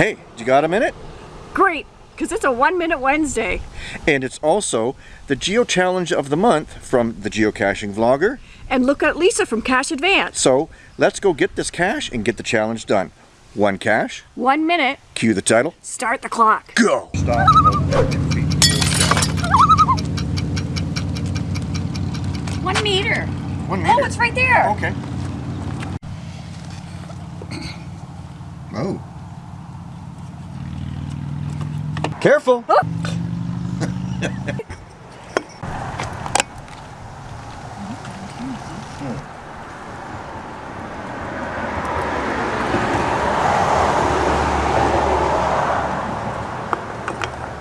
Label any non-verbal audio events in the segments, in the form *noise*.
Hey, you got a minute? Great, because it's a one minute Wednesday. And it's also the Geo Challenge of the Month from the Geocaching Vlogger. And look at Lisa from Cache Advance. So let's go get this cache and get the challenge done. One cache, One minute, cue the title, start the clock. go! Stop about two feet. One meter. One oh, meter. Oh, it's right there. Okay. Oh. Careful! Oh. *laughs*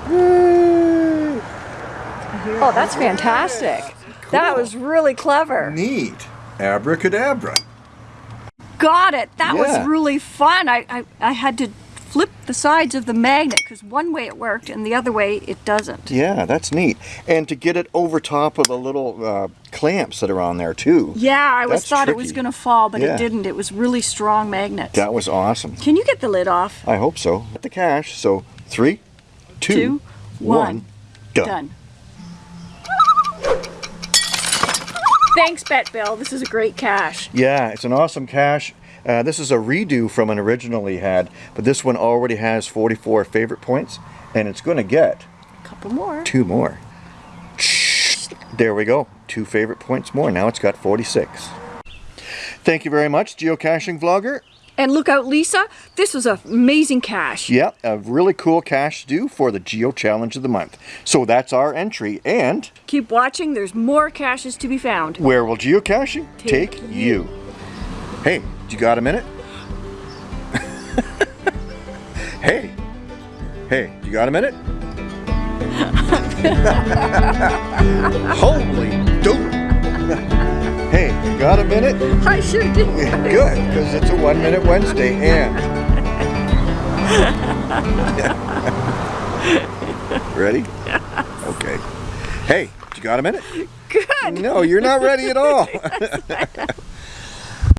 Hmm. oh, that's fantastic. That was really clever. Neat. Abracadabra. Got it. That Yeah. was really fun. I, I, I had to flip the sides of the magnet because one way it worked and the other way it doesn't. Yeah, that's neat. And to get it over top of the little uh, clamps that are on there too. Yeah, I was That's thought it was going to fall, but Yeah. it didn't. It was really strong magnet. That was awesome. Can you get the lid off? I hope so. At the cash. So three, two, Two, one, one. done. Done. Thanks, Bet Bill. This is a great cache. Yeah, it's an awesome cache. Uh, this is a redo from an original he had, but this one already has 44 favorite points, and it's going to get A couple more. two more. There we go. Two favorite points more. Now it's got 46. Thank you very much, Geocaching Vlogger. And look out, Lisa. This was an amazing cache. Yeah, a really cool cache to do for the Geo Challenge of the Month. So that's our entry, and Keep watching. There's more caches to be found. where will geocaching take, Take you? Hey, you got a minute? *laughs* hey, hey, you got a minute? *laughs* Holy dope! *laughs* hey, you got a minute? I sure did. Good, because it's a one minute Wednesday and. ready? Okay. Hey, you got a minute? Good. No, you're not ready at all.